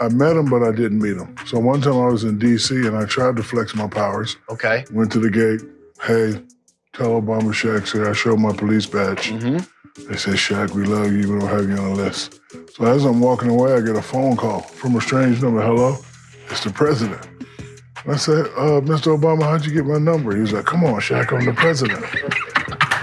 I met him, but I didn't meet him. So one time I was in D.C. and I tried to flex my powers. Okay. Went to the gate. Hey, tell Obama Shaq said I showed my police badge. Mm-hmm. They said, Shaq, we love you. We don't have you on the list. So as I'm walking away, I get a phone call from a strange number. Hello, it's the president. I said, uh, Mr. Obama, how'd you get my number? He was like, come on, Shaq, I'm the president.